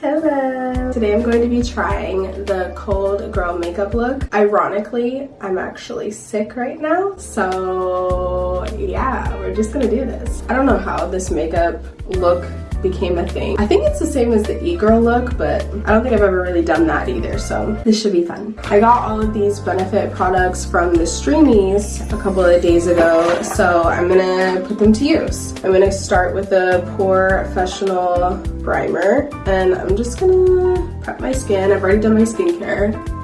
Hello! Today I'm going to be trying the Cold Girl Makeup look. Ironically, I'm actually sick right now, so yeah, we're just gonna do this. I don't know how this makeup look became a thing. I think it's the same as the e-girl look, but I don't think I've ever really done that either, so this should be fun. I got all of these Benefit products from the Streamies a couple of days ago, so I'm gonna put them to use. I'm gonna start with the POREfessional primer, and I'm just gonna prep my skin. I've already done my skincare.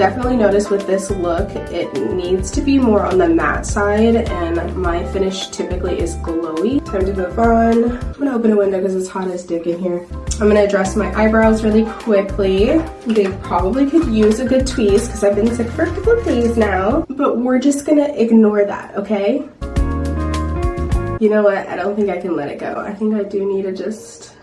Definitely notice with this look, it needs to be more on the matte side and my finish typically is glowy. Time to move on. I'm gonna open a window because it's hot as dick in here. I'm gonna address my eyebrows really quickly. They probably could use a good tweeze because I've been sick for a couple of days now, but we're just gonna ignore that, okay? You know what, I don't think I can let it go. I think I do need to just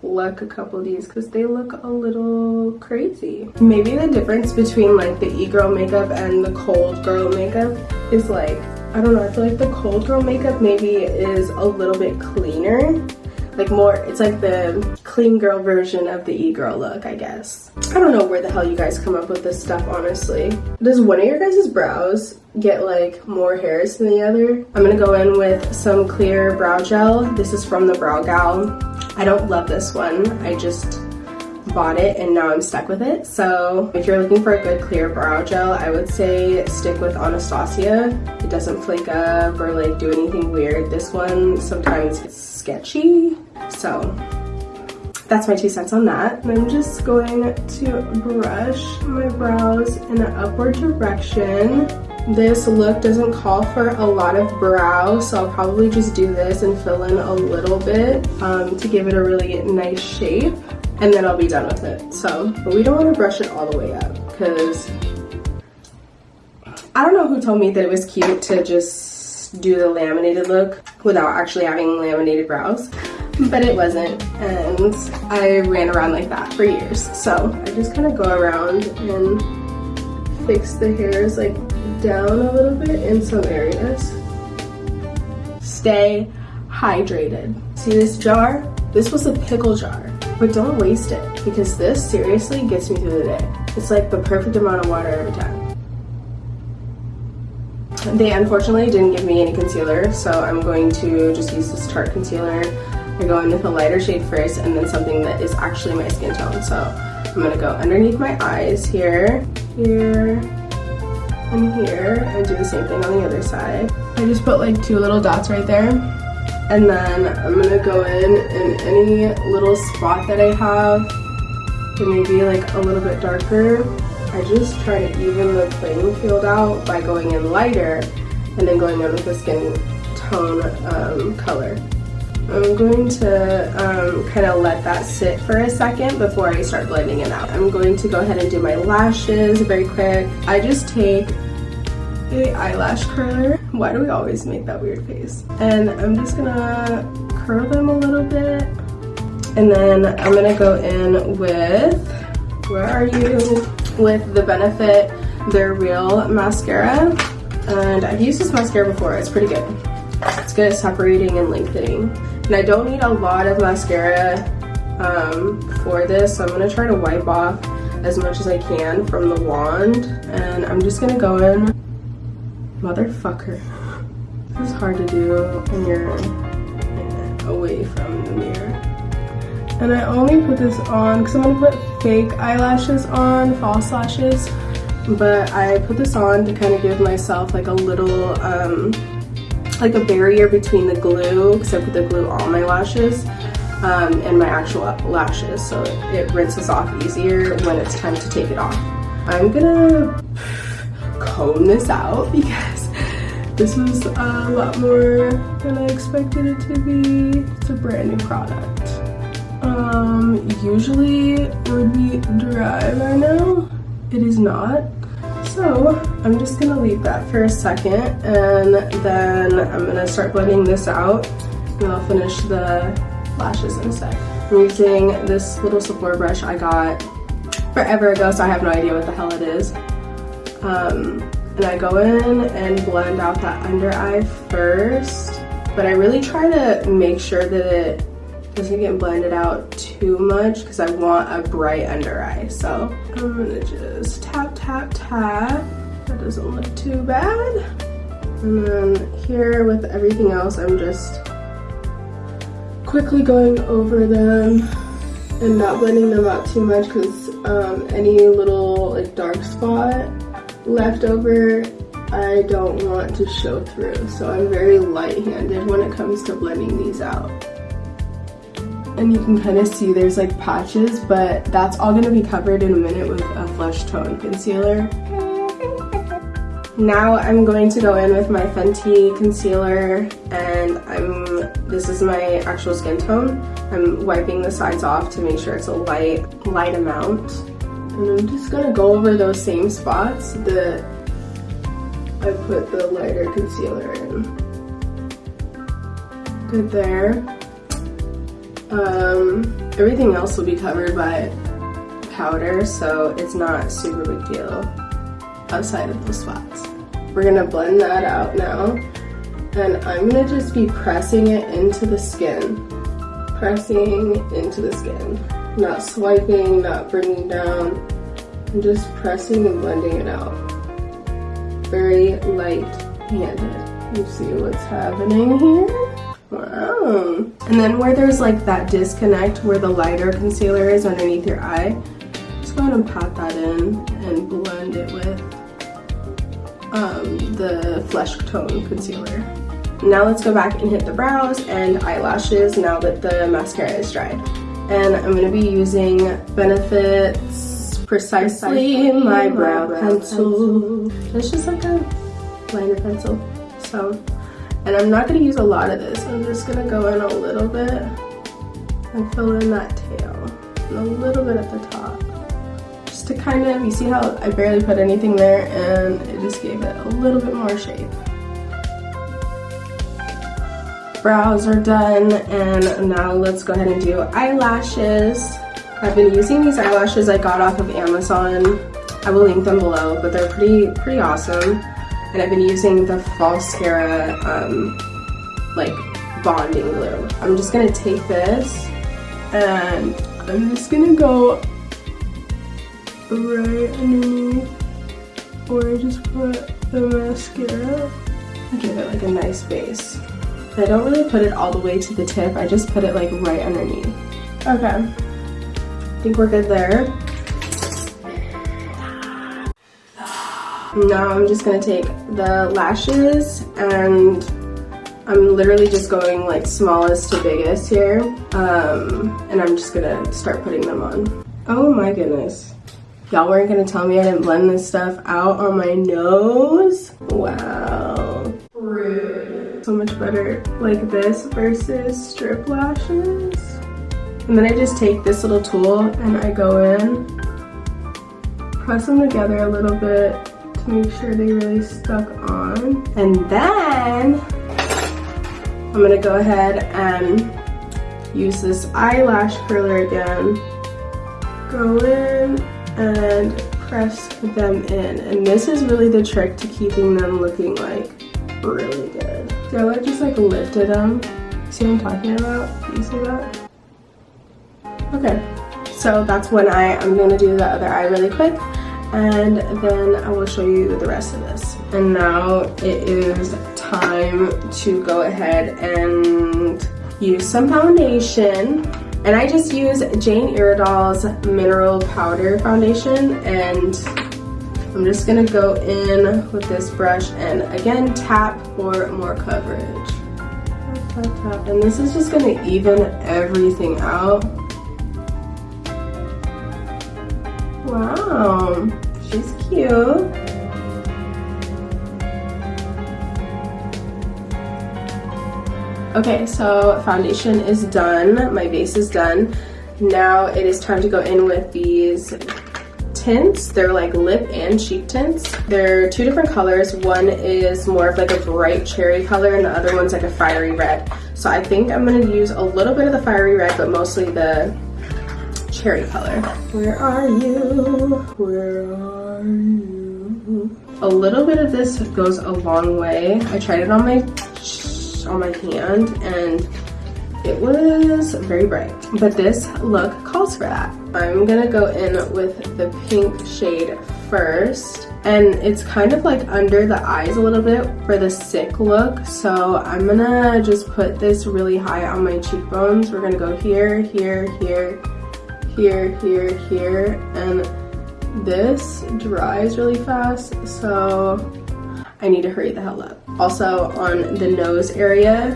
pluck a couple of these because they look a little crazy. Maybe the difference between like the e-girl makeup and the cold girl makeup is like, I don't know, I feel like the cold girl makeup maybe is a little bit cleaner. Like more it's like the clean girl version of the e-girl look i guess. I don't know where the hell you guys come up with this stuff honestly. Does one of your guys' brows get like more hairs than the other? I'm gonna go in with some clear brow gel. This is from the brow gal I don't love this one. I just bought it and now I'm stuck with it. So if you're looking for a good clear brow gel, I would say stick with Anastasia. It doesn't flake up or like do anything weird. This one sometimes it's sketchy. So that's my two cents on that. I'm just going to brush my brows in an upward direction. This look doesn't call for a lot of brow, so I'll probably just do this and fill in a little bit um, to give it a really nice shape, and then I'll be done with it. So, but we don't want to brush it all the way up because I don't know who told me that it was cute to just do the laminated look without actually having laminated brows but it wasn't and I ran around like that for years so I just kind of go around and fix the hairs like down a little bit in some areas. Stay hydrated. See this jar? This was a pickle jar, but don't waste it because this seriously gets me through the day. It's like the perfect amount of water every time. They unfortunately didn't give me any concealer, so I'm going to just use this Tarte concealer. I go in with a lighter shade first and then something that is actually my skin tone. So I'm gonna go underneath my eyes here, here, in here I do the same thing on the other side. I just put like two little dots right there. And then I'm gonna go in in any little spot that I have to maybe like a little bit darker. I just try to even the playing field out by going in lighter and then going in with the skin tone um, color. I'm going to um, kind of let that sit for a second before I start blending it out. I'm going to go ahead and do my lashes very quick. I just take a eyelash curler. Why do we always make that weird face? And I'm just gonna curl them a little bit. And then I'm gonna go in with, where are you? With the Benefit They're Real mascara. And I've used this mascara before, it's pretty good. It's good at separating and lengthening. And I don't need a lot of mascara um, for this, so I'm gonna try to wipe off as much as I can from the wand. And I'm just gonna go in, motherfucker. This is hard to do when you're away from the mirror. And I only put this on because I'm gonna put fake eyelashes on, false lashes. But I put this on to kind of give myself like a little um, like a barrier between the glue because I put the glue on my lashes um, and my actual lashes so it, rinses off easier when it's time to take it off. I'm gonna comb this out because this was a lot more than I expected it to be. It's a brand new product. Um, usually it would be dry by now. It is not. So I'm just gonna leave that for a second and then I'm gonna start blending this out and I'll finish the lashes in a sec. I'm using this little Sephora brush I got forever ago so I have no idea what the hell it is. Um, and I go in and blend out that under eye first but I really try to make sure that it doesn't get blended out too much because I want a bright under eye. So I'm gonna just tap, tap, tap. That doesn't look too bad. And then here with everything else, I'm just quickly going over them and not blending them out too much because um, any little like dark spot left over I don't want to show through so I'm very light-handed when it comes to blending these out and you can kind of see there's like patches but that's all going to be covered in a minute with a flesh tone concealer now I'm going to go in with my Fenty concealer and I'm this is my actual skin tone. I'm wiping the sides off to make sure it's a light, light amount. And I'm just gonna go over those same spots that I put the lighter concealer in. Good there. Um, everything else will be covered by powder, so it's not super big deal outside of the spots. We're gonna blend that out now. And I'm gonna just be pressing it into the skin. Pressing into the skin. Not swiping, not bringing down. I'm just pressing and blending it out. Very light-handed. You see what's happening here? Wow. And then where there's like that disconnect where the lighter concealer is underneath your eye, just go ahead and pat that in and blend it with um, the Flesh Tone Concealer. Now let's go back and hit the brows and eyelashes now that the mascara is dried. And I'm going to be using Benefit's Precisely, My Brow, pencil. It's just like a liner pencil. So, and I'm not to use a lot of this. I'm just to go in a little bit and fill in that tail. And a little bit at the top Just to kind of, you see how I barely put anything there and it just gave it a little bit more shape. Brows are done and now let's go ahead and do eyelashes. I've been using these eyelashes I got off of Amazon. I will link them below, but they're pretty pretty awesome. And I've been using the Falscara um, like bonding glue. I'm just gonna take this and I'm just gonna go right underneath where I just put the mascara. Give it like a nice base. I don't really put it all the way to the tip, I just put it like right underneath. Okay, I think we're good there. Now I'm just gonna take the lashes and I'm literally just going like smallest to biggest here. Um, and I'm just gonna start putting them on. Oh my goodness. Y'all weren't gonna tell me I didn't blend this stuff out on my nose? Wow. Rude. So much better like this versus strip lashes. And then I just take this little tool and I go in, press them together a little bit make sure they really stuck on. And then I'm gonna go ahead and use this eyelash curler again. Go in and press them in. And this is really the trick to keeping them looking like really good. So I just like lifted them. See what I'm talking about? You see that? Okay, so that's one eye. I'm gonna do the other eye really quick and then I will show you the rest of this. And now it is time to go ahead and use some foundation and I just use Jane Iredale's Mineral Powder Foundation and I'm just gonna go in with this brush and again tap for more coverage. Tap, tap, tap. And this is just gonna even everything out. Wow, she's cute. Okay, so foundation is done. My base is done. Now it is time to go in with these tints. They're like lip and cheek tints. They're two different colors. One is more of like a bright cherry color and the other one's like a fiery red. So I think I'm gonna use a little bit of the fiery red, but mostly the cherry color. Where are you? Where are you? A little bit of this goes a long way. I tried it on my on my hand and it was very bright. But this look calls for that. I'm gonna go in with the pink shade first. And it's kind of like under the eyes a little bit for the sick look. So I'm gonna just put this really high on my cheekbones. We're gonna go here, here, here, here, here, here. And this dries really fast. So I need to hurry the hell up. Also on the nose area,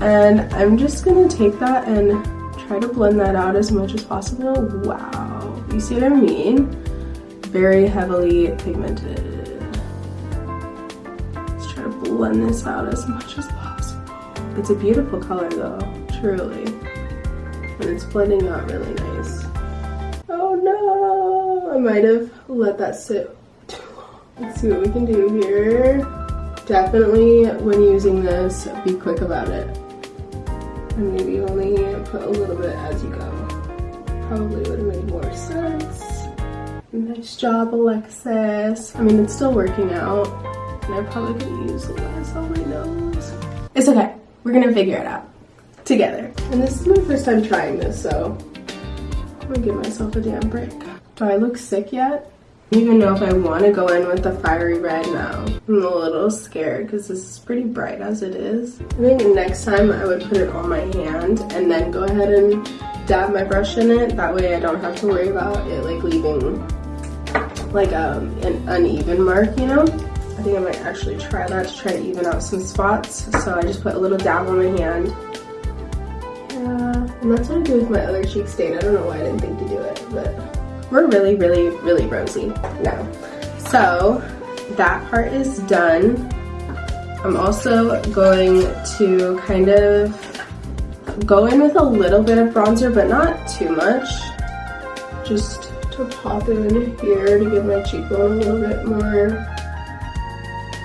and I'm just gonna take that and try to blend that out as much as possible. Wow, you see what I mean? Very heavily pigmented. Let's try to blend this out as much as possible. It's a beautiful color though, truly. And it's blending out really nice. No, I might have let that sit too long. Let's see what we can do here. Definitely when using this, be quick about it and maybe only put a little bit as you go. Probably would have made more sense. Nice job, Alexis. I mean, it's still working out, and I probably could use less on my nose. It's okay. We're gonna figure it out together. And this is my first time trying this, so I'm gonna give myself a damn break. Do I look sick yet? don't even know if I want to go in with the fiery red now. I'm a little scared because this is pretty bright as it is. I think next time I would put it on my hand and then go ahead and dab my brush in it. That way I don't have to worry about it like leaving like um, an uneven mark, you know? I think I might actually try that to try to even out some spots. So I just put a little dab on my hand. And that's what I do with my other cheek stain. I don't know why I didn't think to do it, but we're really, really, really rosy now. So that part is done. I'm also going to kind of go in with a little bit of bronzer, but not too much. Just to pop in here to give my cheekbone a little bit more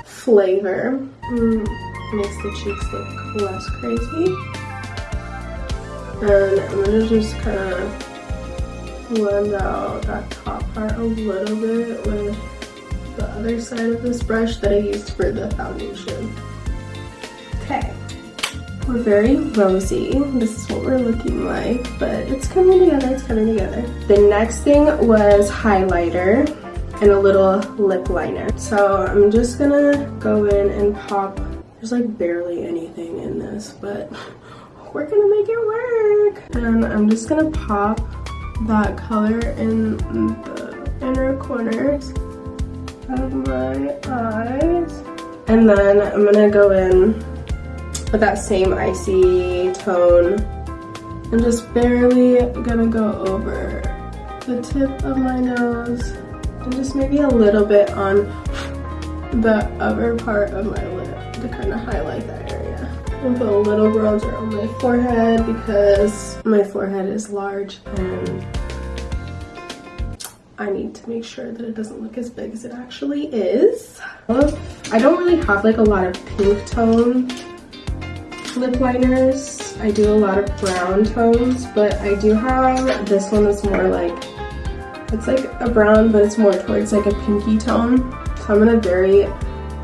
flavor. Mm, makes the cheeks look less crazy. And I'm gonna just kind of blend out that top part a little bit with the other side of this brush that I used for the foundation. Okay, we're very rosy. This is what we're looking like, but it's coming together, it's coming together. The next thing was highlighter and a little lip liner. So I'm just gonna go in and pop, there's like barely anything in this, but we're gonna make it work. And I'm just gonna pop that color in the inner corners of my eyes. And then I'm gonna go in with that same icy tone and just barely gonna go over the tip of my nose and just maybe a little bit on the upper part of my lip to kind of highlight that area. And put a little bronzer on my forehead because my forehead is large and I need to make sure that it doesn't look as big as it actually is. I don't really have like a lot of pink tone lip liners. I do a lot of brown tones, but I do have this one that's more like, it's like a brown, but it's more towards like a pinky tone. So I'm gonna very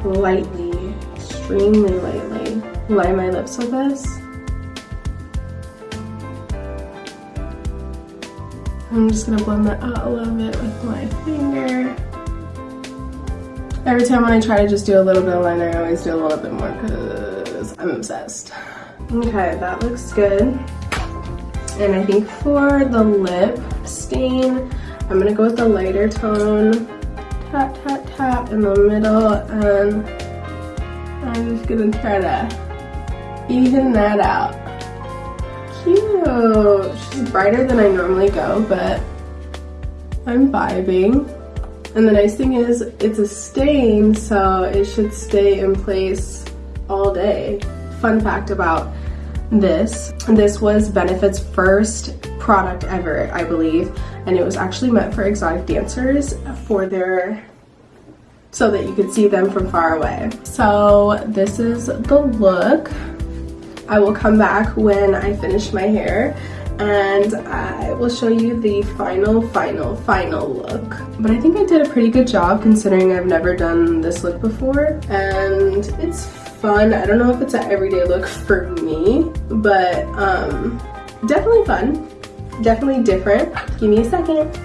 lightly, extremely lightly line my lips with this. I'm just gonna blend that out a little bit with my finger. Every time when I try to just do a little bit of liner, I always do a little bit more because I'm obsessed. Okay, that looks good. And I think for the lip stain, I'm gonna go with the lighter tone. Tap, tap, tap in the middle and I'm just gonna try to even that out. She's brighter than I normally go, but I'm vibing. And the nice thing is it's a stain, so it should stay in place all day. Fun fact about this, this was Benefit's first product ever, I believe, and it was actually meant for exotic dancers for their so that you could see them from far away. So this is the look. I will come back when I finish my hair and I will show you the final, final, final look. But I think I did a pretty good job considering I've never done this look before and it's fun. I don't know if it's an everyday look for me, but um, definitely fun. Definitely different. Give me a second.